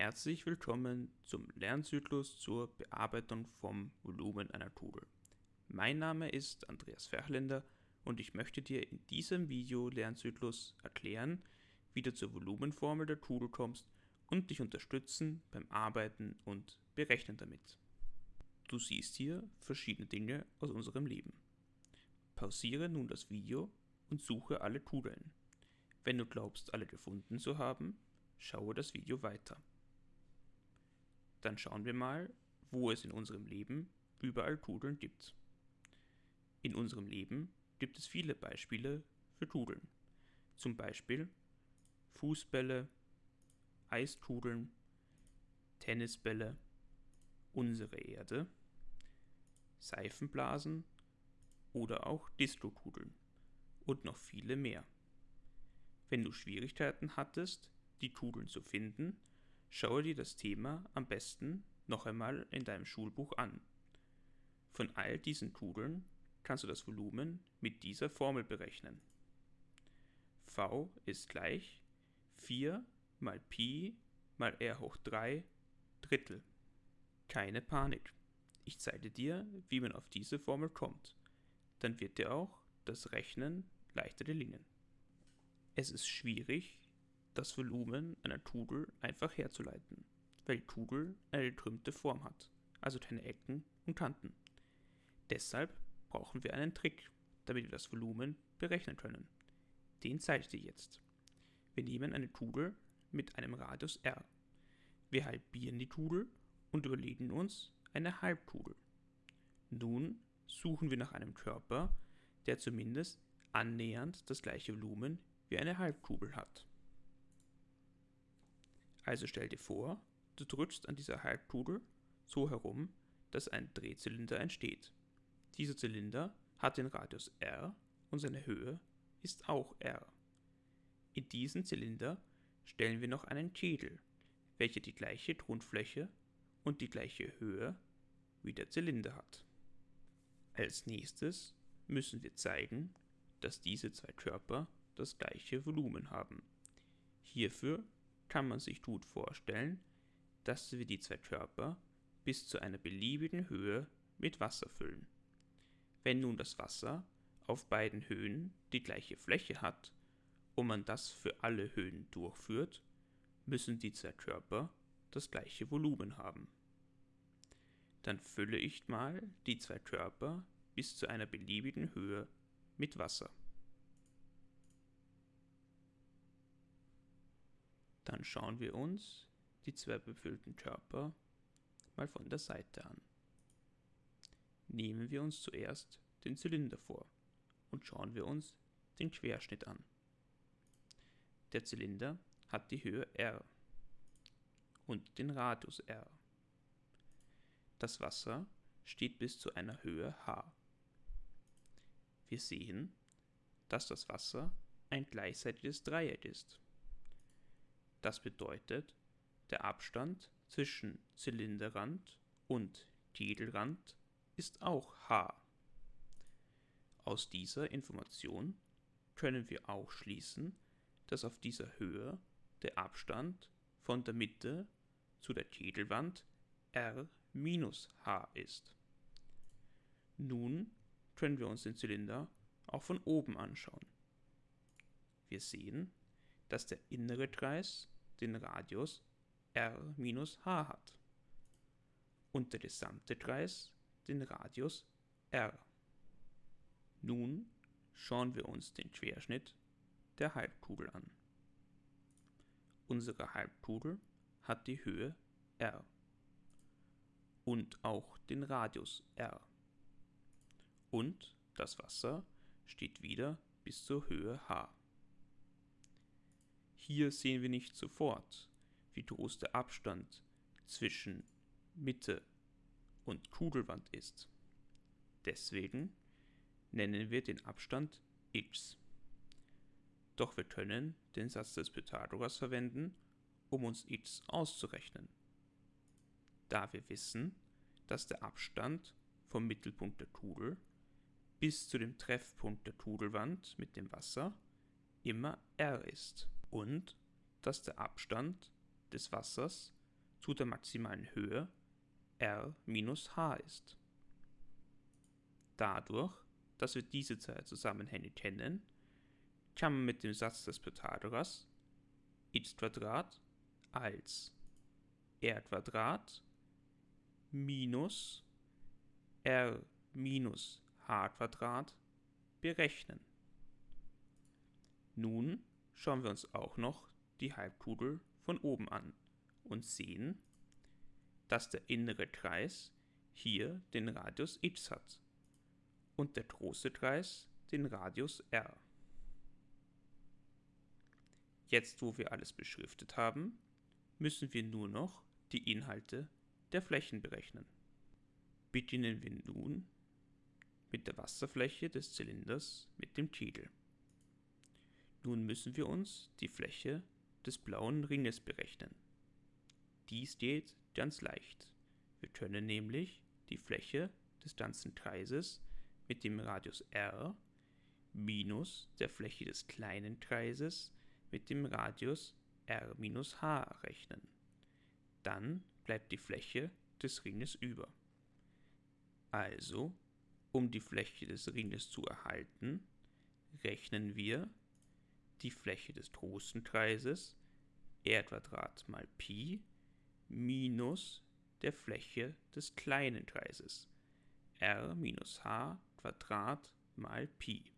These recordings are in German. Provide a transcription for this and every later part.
Herzlich willkommen zum Lernzyklus zur Bearbeitung vom Volumen einer Tugel. Mein Name ist Andreas Ferchländer und ich möchte dir in diesem Video-Lernzyklus erklären, wie du zur Volumenformel der Tugel kommst und dich unterstützen beim Arbeiten und Berechnen damit. Du siehst hier verschiedene Dinge aus unserem Leben. Pausiere nun das Video und suche alle Tudeln. Wenn du glaubst, alle gefunden zu haben, schaue das Video weiter. Dann schauen wir mal, wo es in unserem Leben überall Tudeln gibt. In unserem Leben gibt es viele Beispiele für Tudeln. Zum Beispiel Fußbälle, Eistudeln, Tennisbälle, unsere Erde, Seifenblasen oder auch Disco-Tudeln und noch viele mehr. Wenn du Schwierigkeiten hattest, die Tudeln zu finden, Schaue dir das Thema am besten noch einmal in deinem Schulbuch an. Von all diesen Tudeln kannst du das Volumen mit dieser Formel berechnen. V ist gleich 4 mal Pi mal r hoch 3 Drittel. Keine Panik. Ich zeige dir, wie man auf diese Formel kommt. Dann wird dir auch das Rechnen leichter gelingen. Es ist schwierig, das Volumen einer Tugel einfach herzuleiten, weil die Tugel eine gekrümmte Form hat, also keine Ecken und Kanten. Deshalb brauchen wir einen Trick, damit wir das Volumen berechnen können. Den zeige ich dir jetzt. Wir nehmen eine Tugel mit einem Radius r. Wir halbieren die Tugel und überlegen uns eine Halbtugel. Nun suchen wir nach einem Körper, der zumindest annähernd das gleiche Volumen wie eine Halbkugel hat. Also stell dir vor, du drückst an dieser Halbkugel so herum, dass ein Drehzylinder entsteht. Dieser Zylinder hat den Radius r und seine Höhe ist auch r. In diesen Zylinder stellen wir noch einen Kegel, welcher die gleiche Grundfläche und die gleiche Höhe wie der Zylinder hat. Als nächstes müssen wir zeigen, dass diese zwei Körper das gleiche Volumen haben. Hierfür kann man sich gut vorstellen, dass wir die zwei Körper bis zu einer beliebigen Höhe mit Wasser füllen. Wenn nun das Wasser auf beiden Höhen die gleiche Fläche hat und man das für alle Höhen durchführt, müssen die zwei Körper das gleiche Volumen haben. Dann fülle ich mal die zwei Körper bis zu einer beliebigen Höhe mit Wasser. Dann schauen wir uns die zwei befüllten Körper mal von der Seite an. Nehmen wir uns zuerst den Zylinder vor und schauen wir uns den Querschnitt an. Der Zylinder hat die Höhe r und den Radius r. Das Wasser steht bis zu einer Höhe h. Wir sehen, dass das Wasser ein gleichseitiges Dreieck ist. Das bedeutet, der Abstand zwischen Zylinderrand und Kegelrand ist auch h. Aus dieser Information können wir auch schließen, dass auf dieser Höhe der Abstand von der Mitte zu der Kegelwand r minus h ist. Nun können wir uns den Zylinder auch von oben anschauen. Wir sehen, dass der innere Kreis den Radius r minus h hat und der gesamte Kreis den Radius r. Nun schauen wir uns den Querschnitt der Halbkugel an. Unsere Halbkugel hat die Höhe r und auch den Radius r. Und das Wasser steht wieder bis zur Höhe h. Hier sehen wir nicht sofort, wie groß der Abstand zwischen Mitte und Kugelwand ist. Deswegen nennen wir den Abstand x. Doch wir können den Satz des Pythagoras verwenden, um uns x auszurechnen. Da wir wissen, dass der Abstand vom Mittelpunkt der Kugel bis zu dem Treffpunkt der Kugelwand mit dem Wasser immer r ist und dass der Abstand des Wassers zu der maximalen Höhe r minus h ist. Dadurch, dass wir diese zwei Zusammenhänge kennen, kann man mit dem Satz des Pythagoras x als r minus r minus h berechnen. Nun schauen wir uns auch noch die Halbkugel von oben an und sehen, dass der innere Kreis hier den Radius x hat und der große Kreis den Radius r. Jetzt, wo wir alles beschriftet haben, müssen wir nur noch die Inhalte der Flächen berechnen. Beginnen wir nun mit der Wasserfläche des Zylinders mit dem Kegel. Nun müssen wir uns die Fläche des blauen Ringes berechnen. Dies geht ganz leicht. Wir können nämlich die Fläche des ganzen Kreises mit dem Radius r minus der Fläche des kleinen Kreises mit dem Radius r minus h rechnen. Dann bleibt die Fläche des Ringes über. Also, um die Fläche des Ringes zu erhalten, rechnen wir die Fläche des großen Kreises r mal Pi minus der Fläche des kleinen Kreises r minus h mal Pi.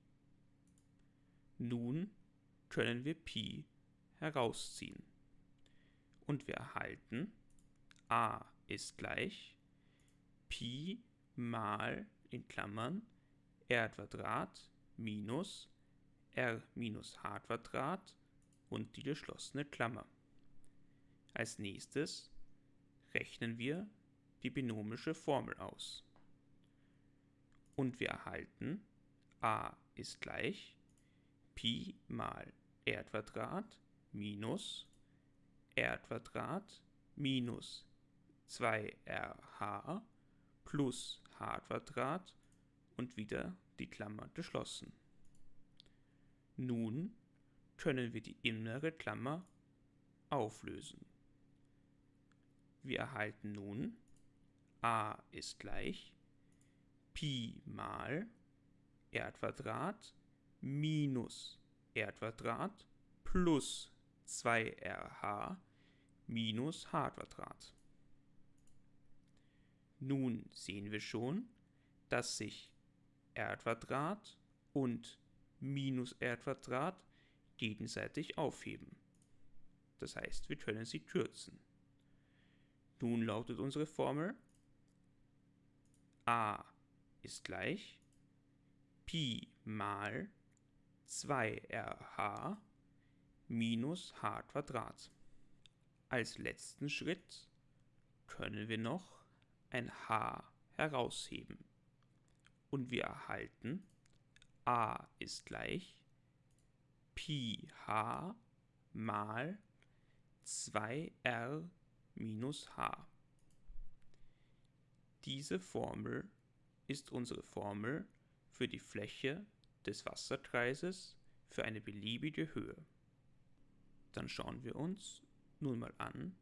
Nun können wir Pi herausziehen. Und wir erhalten a ist gleich Pi mal in Klammern r minus r minus h Quadrat und die geschlossene Klammer. Als nächstes rechnen wir die binomische Formel aus. Und wir erhalten a ist gleich Pi mal r Quadrat minus r Quadrat minus 2rh plus h Quadrat und wieder die Klammer geschlossen. Nun können wir die innere Klammer auflösen. Wir erhalten nun a ist gleich Pi mal r minus r plus 2rh minus h Nun sehen wir schon, dass sich r und minus r gegenseitig aufheben. Das heißt, wir können sie kürzen. Nun lautet unsere Formel a ist gleich Pi mal 2rh minus h Quadrat. Als letzten Schritt können wir noch ein h herausheben und wir erhalten a ist gleich Pi h mal 2r minus h. Diese Formel ist unsere Formel für die Fläche des Wasserkreises für eine beliebige Höhe. Dann schauen wir uns nun mal an,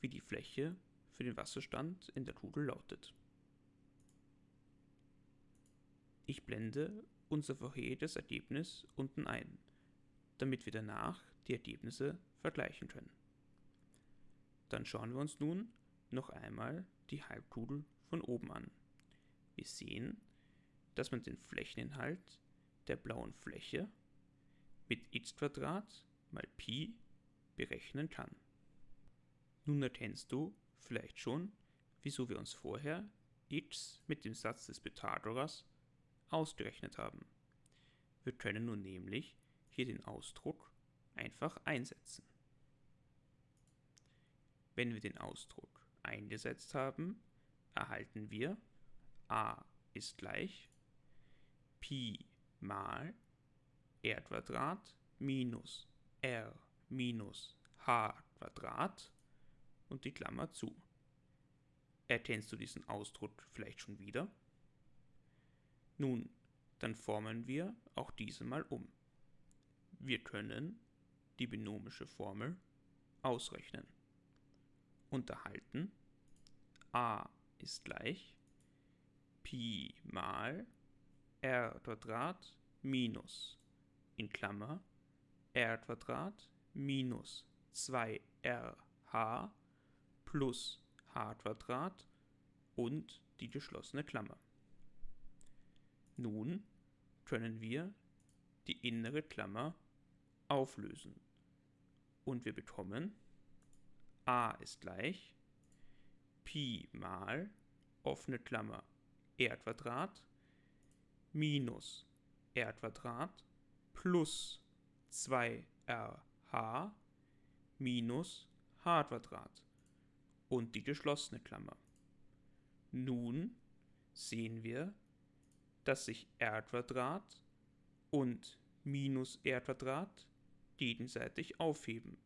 wie die Fläche für den Wasserstand in der Kugel lautet. Ich blende unser vorheriges Ergebnis unten ein, damit wir danach die Ergebnisse vergleichen können. Dann schauen wir uns nun noch einmal die Halbkugel von oben an. Wir sehen, dass man den Flächeninhalt der blauen Fläche mit x mal Pi berechnen kann. Nun erkennst du vielleicht schon, wieso wir uns vorher x mit dem Satz des Pythagoras ausgerechnet haben. Wir können nun nämlich hier den Ausdruck einfach einsetzen. Wenn wir den Ausdruck eingesetzt haben, erhalten wir a ist gleich Pi mal r minus r minus h und die Klammer zu. Erkennst du diesen Ausdruck vielleicht schon wieder? Nun, dann formen wir auch diese mal um. Wir können die binomische Formel ausrechnen unterhalten, a ist gleich Pi mal r Quadrat minus in Klammer r Quadrat minus 2rh plus h Quadrat und die geschlossene Klammer. Nun können wir die innere Klammer auflösen und wir bekommen a ist gleich Pi mal offene Klammer r Quadrat minus r Quadrat plus 2rh minus h Quadrat und die geschlossene Klammer. Nun sehen wir, dass sich r und minus r gegenseitig aufheben.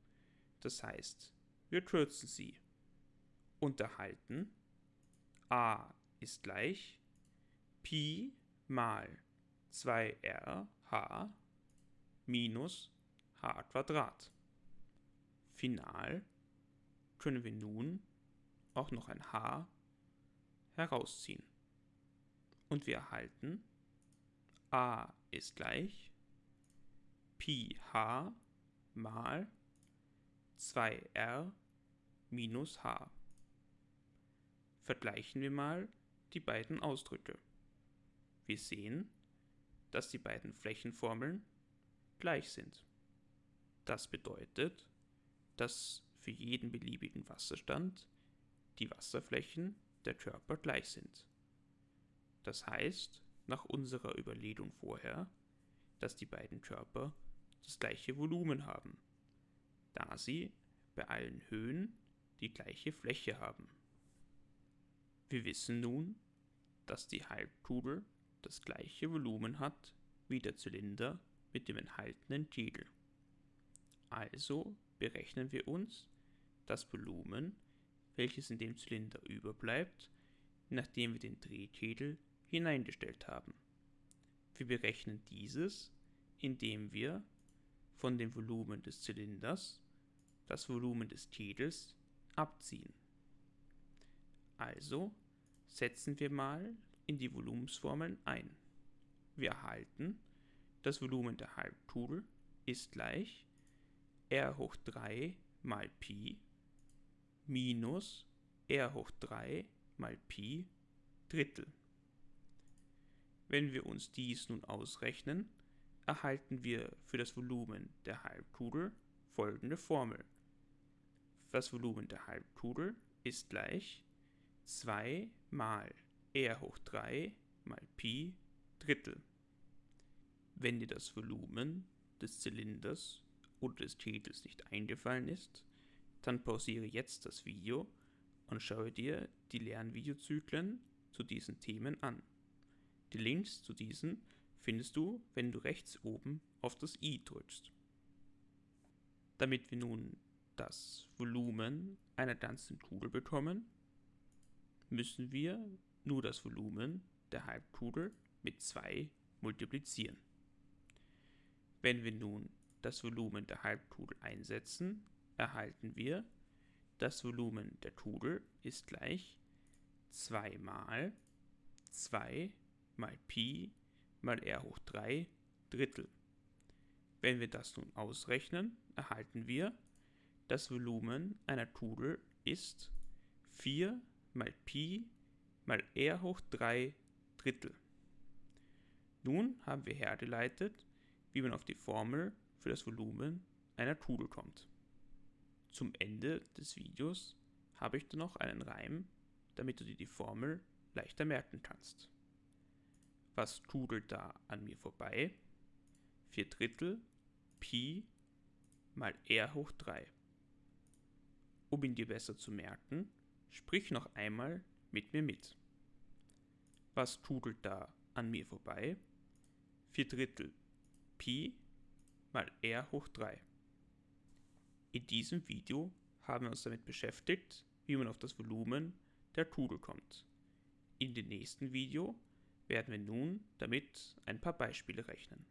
Das heißt, wir kürzen sie. Unterhalten a ist gleich Pi mal 2rh minus h Quadrat. Final können wir nun auch noch ein h herausziehen. Und wir erhalten a ist gleich Pi h mal 2r minus h. Vergleichen wir mal die beiden Ausdrücke. Wir sehen, dass die beiden Flächenformeln gleich sind. Das bedeutet, dass für jeden beliebigen Wasserstand die Wasserflächen der Körper gleich sind. Das heißt, nach unserer Überlegung vorher, dass die beiden Körper das gleiche Volumen haben, da sie bei allen Höhen die gleiche Fläche haben. Wir wissen nun, dass die Halbkugel das gleiche Volumen hat wie der Zylinder mit dem enthaltenen Kegel. Also berechnen wir uns das Volumen, welches in dem Zylinder überbleibt, nachdem wir den Drehkegel hineingestellt haben. Wir berechnen dieses, indem wir von dem Volumen des Zylinders das Volumen des Kegels abziehen. Also setzen wir mal in die Volumensformeln ein. Wir erhalten, das Volumen der Halbkugel ist gleich r hoch 3 mal Pi minus r hoch 3 mal Pi Drittel. Wenn wir uns dies nun ausrechnen, erhalten wir für das Volumen der Halbkugel folgende Formel. Das Volumen der Halbkugel ist gleich 2 mal r hoch 3 mal Pi Drittel. Wenn dir das Volumen des Zylinders oder des Kegels nicht eingefallen ist, dann pausiere jetzt das Video und schaue dir die Lernvideozyklen zu diesen Themen an. Die Links zu diesen findest du, wenn du rechts oben auf das i drückst. Damit wir nun das Volumen einer ganzen Kugel bekommen, müssen wir nur das Volumen der Halbkugel mit 2 multiplizieren. Wenn wir nun das Volumen der Halbkugel einsetzen, erhalten wir, das Volumen der Kugel ist gleich 2 mal 2 mal Pi mal r hoch 3 Drittel. Wenn wir das nun ausrechnen, erhalten wir, das Volumen einer Kugel ist 4 mal Pi mal r hoch 3 Drittel. Nun haben wir hergeleitet, wie man auf die Formel für das Volumen einer Kugel kommt. Zum Ende des Videos habe ich dann noch einen Reim, damit du dir die Formel leichter merken kannst. Was kugelt da an mir vorbei? 4 Drittel Pi mal r hoch 3. Um ihn dir besser zu merken, sprich noch einmal mit mir mit. Was kugelt da an mir vorbei? 4 Drittel Pi mal r hoch 3. In diesem Video haben wir uns damit beschäftigt, wie man auf das Volumen der Kugel kommt. In dem nächsten Video werden wir nun damit ein paar Beispiele rechnen.